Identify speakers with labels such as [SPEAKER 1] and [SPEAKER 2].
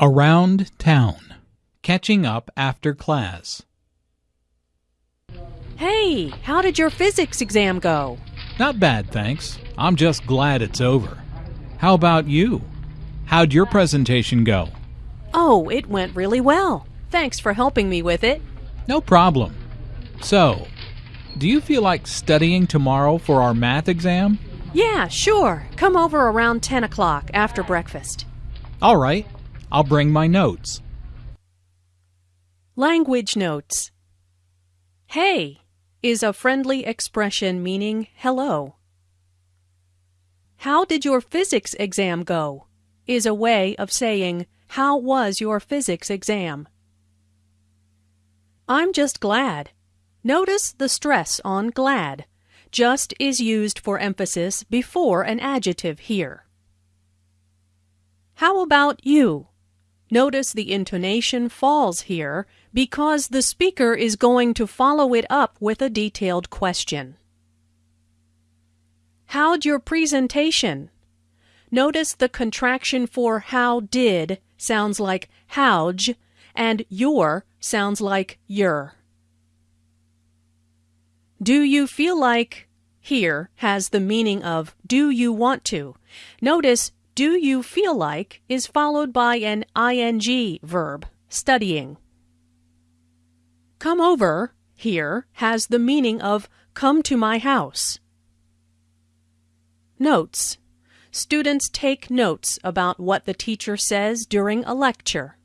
[SPEAKER 1] Around town. Catching up after class.
[SPEAKER 2] Hey, how did your physics exam go?
[SPEAKER 1] Not bad, thanks. I'm just glad it's over. How about you? How'd your presentation go?
[SPEAKER 2] Oh, it went really well. Thanks for helping me with it.
[SPEAKER 1] No problem. So, do you feel like studying tomorrow for our math exam?
[SPEAKER 2] Yeah, sure. Come over around 10 o'clock after breakfast.
[SPEAKER 1] All right. I'll bring my notes.
[SPEAKER 2] Language notes. Hey is a friendly expression meaning hello. How did your physics exam go? is a way of saying, How was your physics exam? I'm just glad. Notice the stress on glad. Just is used for emphasis before an adjective here. How about you? Notice the intonation falls here because the speaker is going to follow it up with a detailed question. How'd your presentation? Notice the contraction for how did sounds like howj and your sounds like your. Do you feel like here has the meaning of do you want to? Notice do you feel like is followed by an ing verb, studying. Come over here has the meaning of come to my house. Notes. Students take notes about what the teacher says during a lecture.